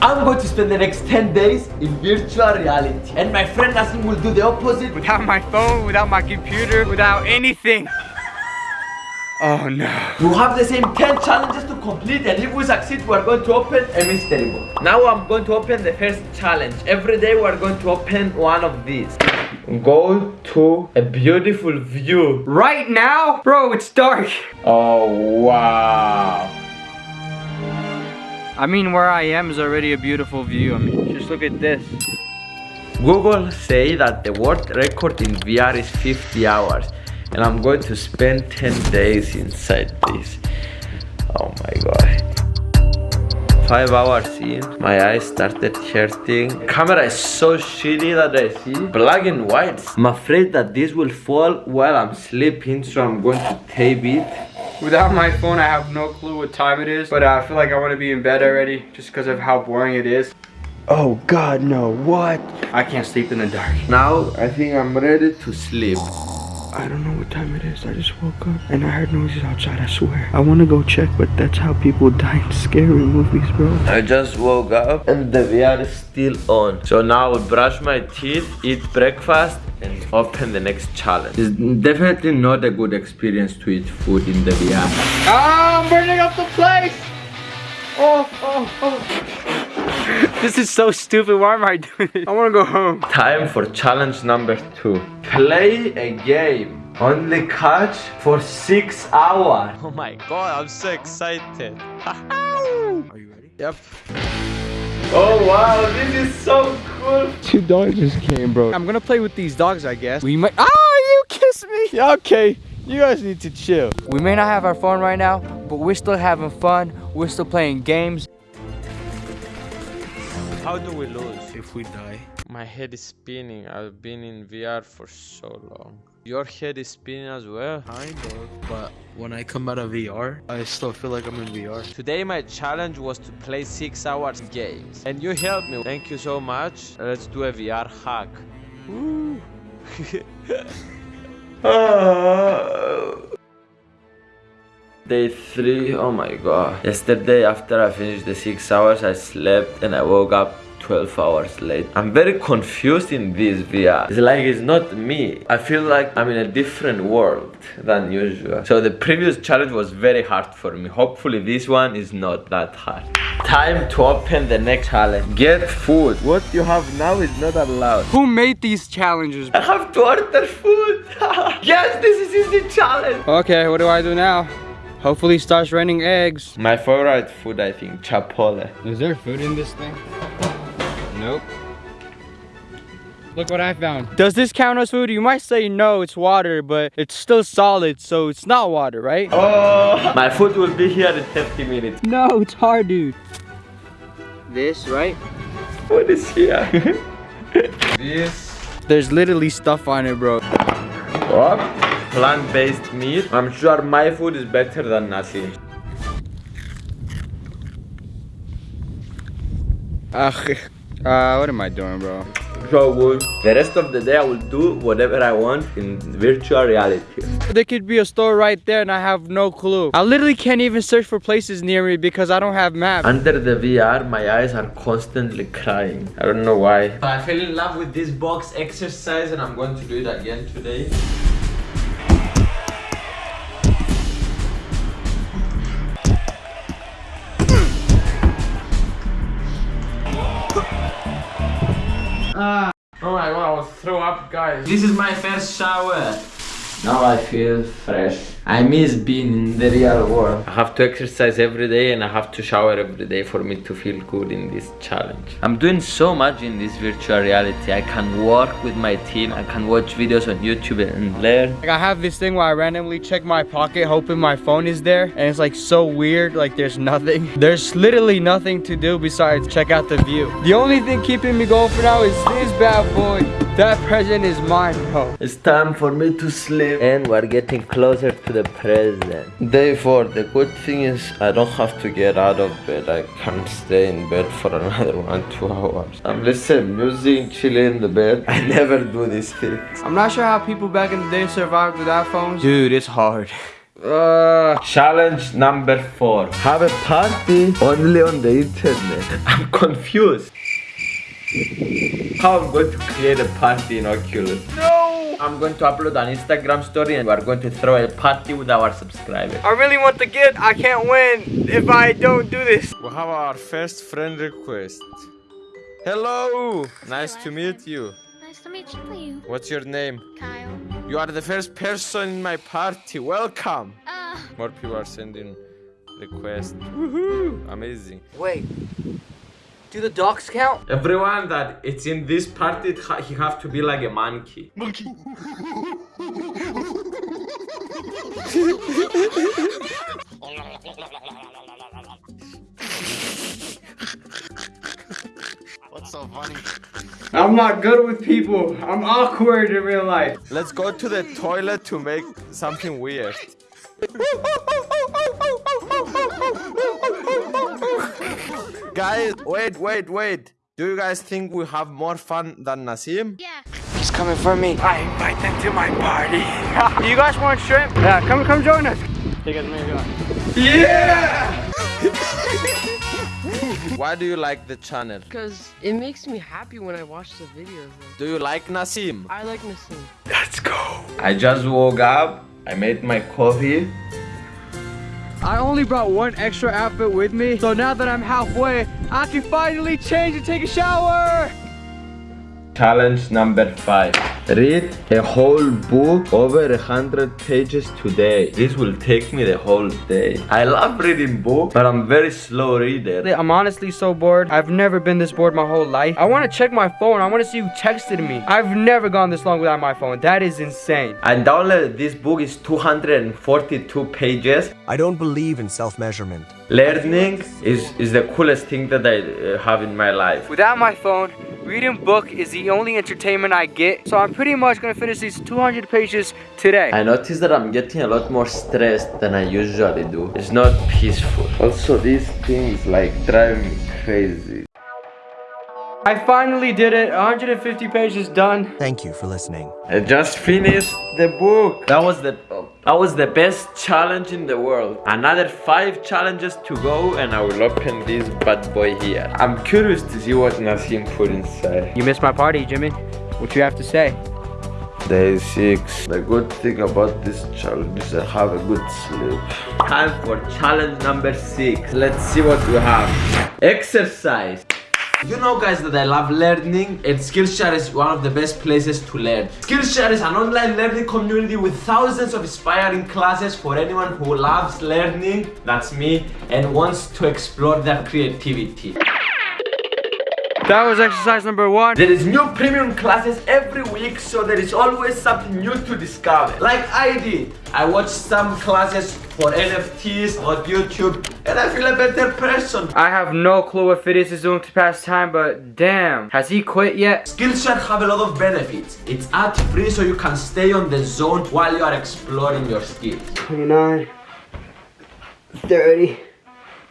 I'm going to spend the next 10 days in virtual reality. And my friend Nassim will do the opposite. Without my phone, without my computer, without anything. Oh no. We have the same 10 challenges to complete and if we succeed, we are going to open a mystery box. Now I'm going to open the first challenge. Every day we are going to open one of these. Go to a beautiful view. Right now? Bro, it's dark. Oh, wow. I mean, where I am is already a beautiful view. I mean, just look at this. Google say that the world record in VR is 50 hours and I'm going to spend 10 days inside this. Oh my god. Five hours in, my eyes started hurting. Camera is so shitty that I see black and white. I'm afraid that this will fall while I'm sleeping, so I'm going to tape it. Without my phone, I have no clue what time it is, but I feel like I want to be in bed already just because of how boring it is. Oh God, no, what? I can't sleep in the dark. Now, I think I'm ready to sleep. I don't know what time it is. I just woke up and I heard noises outside, I swear. I want to go check, but that's how people die in scary movies, bro. I just woke up and the VR is still on. So now I'll brush my teeth, eat breakfast and open the next challenge. It's definitely not a good experience to eat food in the VR. Ah, I'm burning up the place! Oh, oh, oh. This is so stupid. Why am I doing this? I want to go home. Time for challenge number two. Play a game. on the couch for six hours. Oh my god, I'm so excited. Are you ready? Yep. Oh wow, this is so cool. Two dogs just came, bro. I'm gonna play with these dogs, I guess. We might. Oh, you kiss me. Yeah, okay. You guys need to chill. We may not have our phone right now, but we're still having fun. We're still playing games. How do we lose? If we die. My head is spinning. I've been in VR for so long. Your head is spinning as well? Kind of, but when I come out of VR, I still feel like I'm in VR. Today my challenge was to play 6 hours games. And you helped me. Thank you so much. Let's do a VR hack. Woo. Day oh my god. Yesterday after I finished the six hours, I slept and I woke up 12 hours late. I'm very confused in this VR. It's like it's not me. I feel like I'm in a different world than usual. So the previous challenge was very hard for me. Hopefully this one is not that hard. Time to open the next challenge. Get food. What you have now is not allowed. Who made these challenges? I have to order food. yes, this is easy challenge. Okay, what do I do now? Hopefully starts raining eggs. My favorite food, I think, Chipotle. Is there food in this thing? Nope. Look what I found. Does this count as food? You might say no, it's water, but it's still solid, so it's not water, right? Oh, my food will be here in 30 minutes. No, it's hard, dude. This, right? What is here? this. There's literally stuff on it, bro. What? plant-based meat. I'm sure my food is better than nothing. Ugh, uh, what am I doing, bro? so good. The rest of the day I will do whatever I want in virtual reality. There could be a store right there and I have no clue. I literally can't even search for places near me because I don't have maps. Under the VR, my eyes are constantly crying. I don't know why. I fell in love with this box exercise and I'm going to do it again today. Up, guys. This is my first shower. Now I feel fresh. I miss being in the real world. I have to exercise every day and I have to shower every day for me to feel good in this challenge. I'm doing so much in this virtual reality. I can work with my team. I can watch videos on YouTube and learn. Like I have this thing where I randomly check my pocket hoping my phone is there and it's like so weird like there's nothing. There's literally nothing to do besides check out the view. The only thing keeping me going for now is this bad boy. That present is mine, bro. It's time for me to sleep and we're getting closer to the present. Day 4. The good thing is I don't have to get out of bed. I can stay in bed for another one, two hours. I'm listening music, chilling in the bed. I never do these things. I'm not sure how people back in the day survived without phones. Dude, it's hard. Uh, Challenge number four. Have a party only on the internet. I'm confused. How I'm going to create a party in Oculus? no! I'm going to upload an Instagram story and we're going to throw a party with our subscribers. I really want the gift. I can't win if I don't do this. We have our first friend request. Hello! Nice to meet you. Nice to meet you, What's your name? Kyle. You are the first person in my party. Welcome! Uh, More people are sending requests. Woohoo! Amazing. Wait. Do the dogs count? Everyone that it's in this party, ha- he have to be like a monkey. monkey. What's so funny? I'm not good with people. I'm awkward in real life. Let's go to the toilet to make something weird. guys, wait, wait, wait. Do you guys think we have more fun than Nasim? yeah. He's coming for me. I invite them to my party. You guys want shrimp? Yeah, come come join us. Take us, maybe. Yeah! Why do you like the channel? Because it makes me happy when I watch the videos. though. Do you like Nasim? I like Nasim. Let's go. I just woke up. I made my coffee. I only brought one extra outfit with me, so now that I'm halfway, I can finally change and take a shower. Challenge number five. Read a whole book over a hundred pages today. This will take me the whole day. I love reading books, but I'm very slow reader. I'm honestly so bored. I've never been this bored my whole life. I want to check my phone. I want to see who texted me. I've never gone this long without my phone. That is insane. I downloaded this book. is 242 pages. I don't believe in self measurement. Learning is, is the coolest thing that I uh, have in my life. Without my phone, reading book is the only entertainment I get. So I'm pretty much gonna finish these 200 pages today. I noticed that I'm getting a lot more stressed than I usually do. It's not peaceful. Also, these things like drive me crazy. I finally did it. 150 pages done. Thank you for listening. I just finished the book. That was the that was the best challenge in the world. Another five challenges to go, and I will open this bad boy here. I'm curious to see what Nassim put inside. You missed my party, Jimmy. What you have to say? Day six. The good thing about this challenge is I have a good sleep. Time for challenge number six. Let's see what we have. Exercise. You know guys that I love learning and Skillshare is one of the best places to learn. Skillshare is an online learning community with thousands of inspiring classes for anyone who loves learning, that's me, and wants to explore their creativity. That was exercise number one. There is new premium classes every week, so there is always something new to discover. Like I did. I watched some classes for NFTs on YouTube, and I feel a better person. I have no clue what Phidias is doing to pass time, but damn, has he quit yet? Skillshare have a lot of benefits. It's ad free, so you can stay on the zone while you are exploring your skills. 29, 30.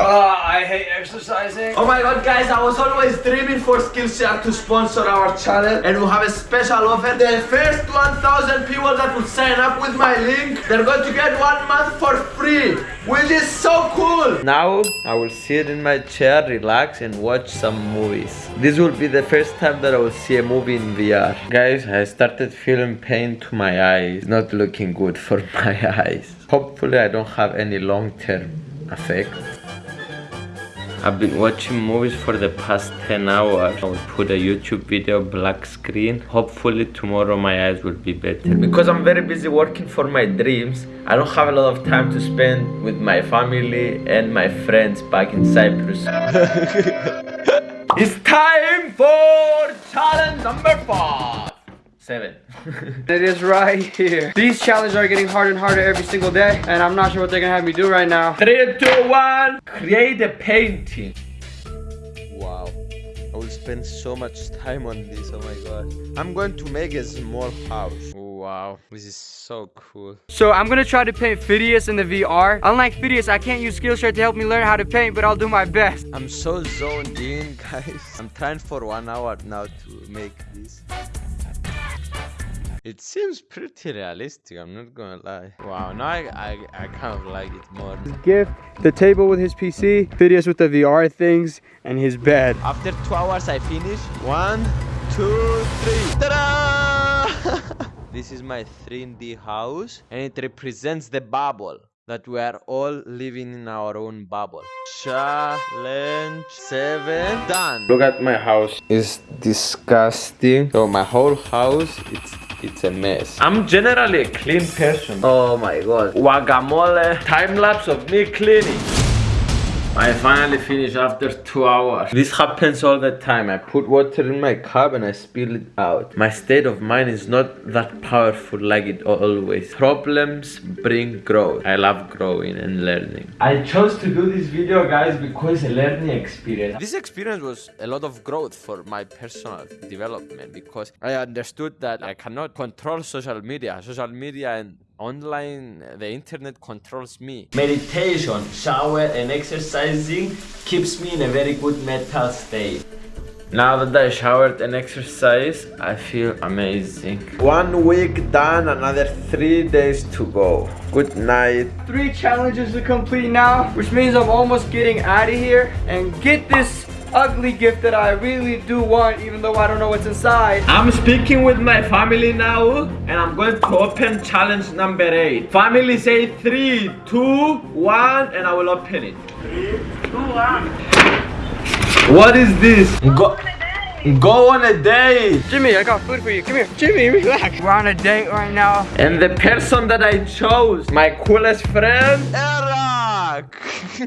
Oh, I hate exercising. Oh my god guys, I was always dreaming for Skillshare to sponsor our channel and we have a special offer. The first 1000 people that will sign up with my link, they're going to get one month for free, which is so cool. Now I will sit in my chair, relax and watch some movies. This will be the first time that I will see a movie in VR. Guys, I started feeling pain to my eyes. Not looking good for my eyes. Hopefully I don't have any long-term effects. I've been watching movies for the past 10 hours. I will put a YouTube video black screen. Hopefully tomorrow my eyes will be better. Because I'm very busy working for my dreams, I don't have a lot of time to spend with my family and my friends back in Cyprus. it's time for challenge number five. Seven. It is right here. These challenges are getting harder and harder every single day, and I'm not sure what they're gonna have me do right now. Three, two, one. Create a painting. Wow. I will spend so much time on this. Oh my god. I'm going to make a small house. Wow. This is so cool. So I'm gonna try to paint Phidias in the VR. Unlike Phidias, I can't use Skillshare to help me learn how to paint, but I'll do my best. I'm so zoned in, guys. I'm trying for one hour now to make this. It seems pretty realistic, I'm not gonna lie. Wow, now I, I, I kind of like it more. Gift, the table with his PC, videos with the VR things, and his bed. After two hours, I finish. One, two, three. Ta-da! this is my 3D house, and it represents the bubble that we are all living in our own bubble. Challenge seven done. Look at my house. It's disgusting. So my whole house, it's it's a mess. I'm generally a clean person. Oh my god. Guacamole. Time lapse of me cleaning. I finally finished after two hours. This happens all the time. I put water in my cup and I spill it out. My state of mind is not that powerful like it always. Problems bring growth. I love growing and learning. I chose to do this video guys because a learning experience. This experience was a lot of growth for my personal development because I understood that I cannot control social media. Social media and online the internet controls me meditation shower and exercising keeps me in a very good mental state now that I showered and exercised, I feel amazing. One week done, another three days to go. Good night. Three challenges to complete now, which means I'm almost getting out of here and get this ugly gift that I really do want even though I don't know what's inside. I'm speaking with my family now and I'm going to open challenge number 8. Family say three, two, one, and I will open it. Three, two, one. What is this? Go Go on a date! Jimmy, I got food for you. Come here. Jimmy, relax. We're on a date right now. And the person that I chose, my coolest friend, Eric!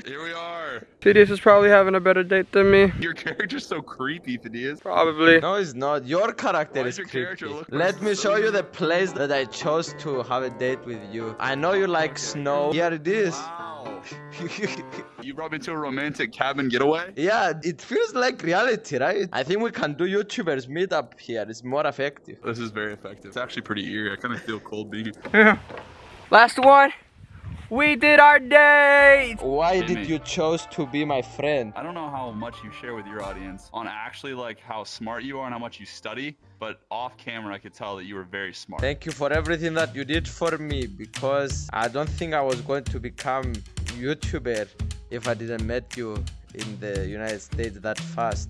Here we are. Phidias is probably having a better date than me. Your character's so creepy, Phidias. Probably. No, it's not. Your character Why is does your character creepy. look Let me so show you the place that I chose to have a date with you. I know you like snow. Here it is. Wow. you brought me to a romantic cabin getaway? yeah, it feels like reality, right? I think we can do YouTubers meet up here. It's more effective. This is very effective. It's actually pretty eerie. I kind of feel cold being here Last one. We did our date! Why did you chose to be my friend? I don't know how much you share with your audience on actually like how smart you are and how much you study, but off camera I could tell that you were very smart. Thank you for everything that you did for me because I don't think I was going to become YouTuber if I didn't met you in the United States that fast.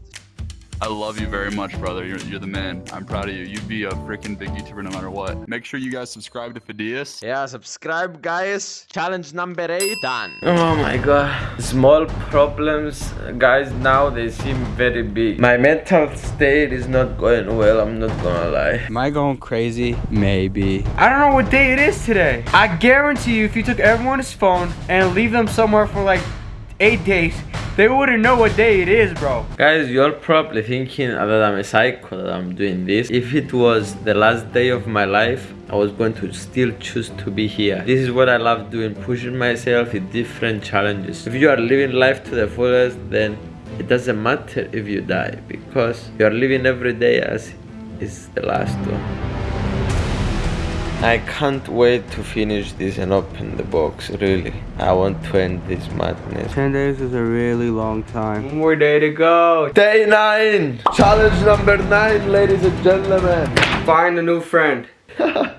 I love you very much, brother. You're, you're the man. I'm proud of you. You'd be a freaking big YouTuber no matter what. Make sure you guys subscribe to Phidias. Yeah, subscribe guys. Challenge number 8 done. Oh my god. Small problems, guys, now they seem very big. My mental state is not going well, I'm not gonna lie. Am I going crazy? Maybe. I don't know what day it is today. I guarantee you if you took everyone's phone and leave them somewhere for like eight days, they wouldn't know what day it is, bro. Guys, you're probably thinking that I'm a psycho that I'm doing this. If it was the last day of my life, I was going to still choose to be here. This is what I love doing, pushing myself in different challenges. If you are living life to the fullest, then it doesn't matter if you die because you are living every day as is the last one. I can't wait to finish this and open the box, really. I want to end this madness. 10 days is a really long time. One more day to go. Day 9! Challenge number 9, ladies and gentlemen. Find a new friend.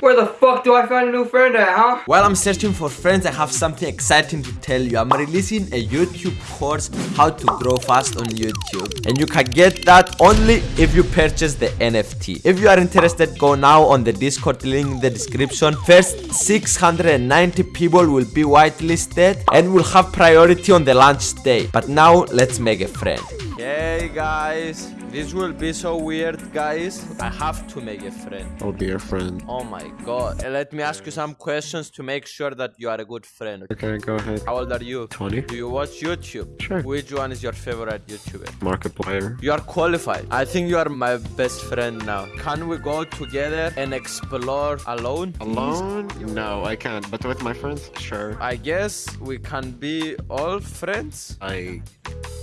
Where the fuck do I find a new friend at, huh? While I'm searching for friends, I have something exciting to tell you. I'm releasing a YouTube course, How to Grow Fast on YouTube. And you can get that only if you purchase the NFT. If you are interested, go now on the Discord link in the description. First 690 people will be whitelisted and will have priority on the launch day. But now, let's make a friend. Hey guys, this will be so weird, guys. I have to make a friend. Oh, be your friend. Oh my god. Let me ask you some questions to make sure that you are a good friend. Okay, go ahead. How old are you? 20. Do you watch YouTube? Sure. Which one is your favorite YouTuber? Markiplier. You are qualified. I think you are my best friend now. Can we go together and explore alone? Alone? No, I can't. But with my friends, sure. I guess we can be all friends. I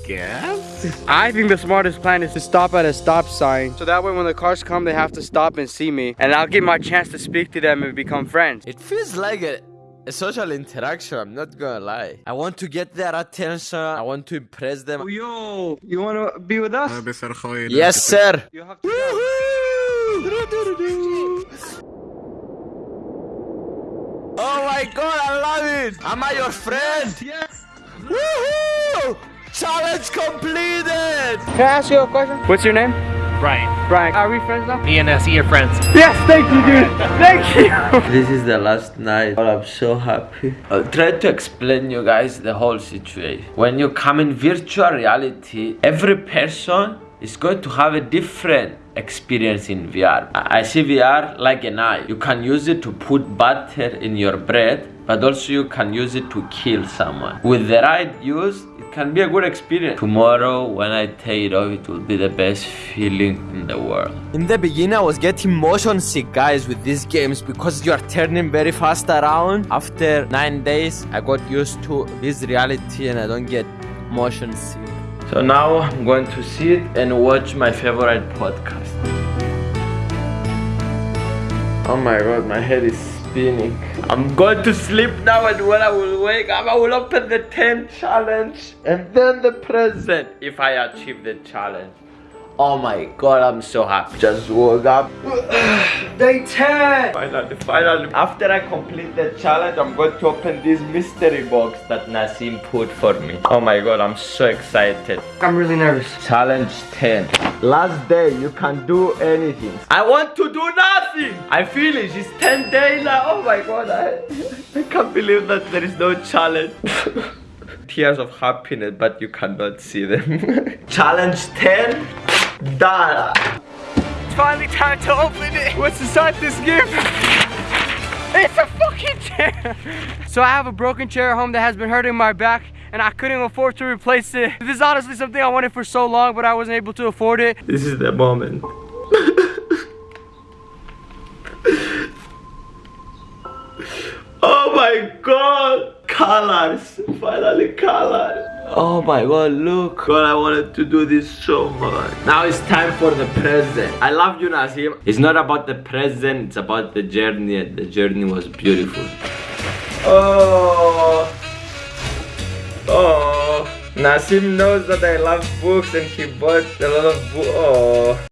guess. I think the smartest plan is to stop at a stop sign. So that way when the cars come, they have to stop and see me. And I'll get my chance to speak to them and become friends. It feels like a social interaction, I'm not gonna lie. I want to get their attention, I want to impress them. Oh, yo, you wanna be with us? yes, sir. You have Oh my god, I love it! Am I your friend? Yes! yes. Woohoo! Challenge completed! Can I ask you a question? What's your name? Brian. Brian. Are we friends now? Me and uh, see your friends. Yes, thank you, dude. Thank you. This is the last night. Oh, I'm so happy. I'll try to explain you guys the whole situation. When you come in virtual reality, every person is going to have a different experience in VR. I I see VR like an eye. You can use it to put butter in your bread, but also you can use it to kill someone. With the right use, it can be a good experience. Tomorrow, when I take it off, it will be the best feeling in the world. In the beginning, I was getting motion sick, guys, with these games because you are turning very fast around. After nine days, I got used to this reality and I don't get motion sick. So now I'm going to sit and watch my favorite podcast. Oh my god, my head is I'm going to sleep now and when I will wake up, I will open the 10 challenge and then the present if I achieve the challenge. Oh my god, I'm so happy. Just woke up. Day 10. Finally, finally. After I complete the challenge, I'm going to open this mystery box that Nassim put for me. Oh my god, I'm so excited. I'm really nervous. Challenge 10. Last day, you can do anything. I want to do nothing. I feel it. It's 10 days now. Oh my god, I, I can't believe that there is no challenge. Tears of happiness, but you cannot see them. challenge 10. Done. It's finally time to open it. What's inside this gift? It's a fucking chair. So I have a broken chair at home that has been hurting my back and I couldn't afford to replace it. This is honestly something I wanted for so long, but I wasn't able to afford it. This is the moment. oh my god! Colors! Finally colors! Oh my god, look! God, I wanted to do this so much. Now it's time for the present. I love you, Nazim. It's not about the present, it's about the journey. The journey was beautiful. Oh! Oh! Nasim knows that I love books and he bought a lot of books. Oh!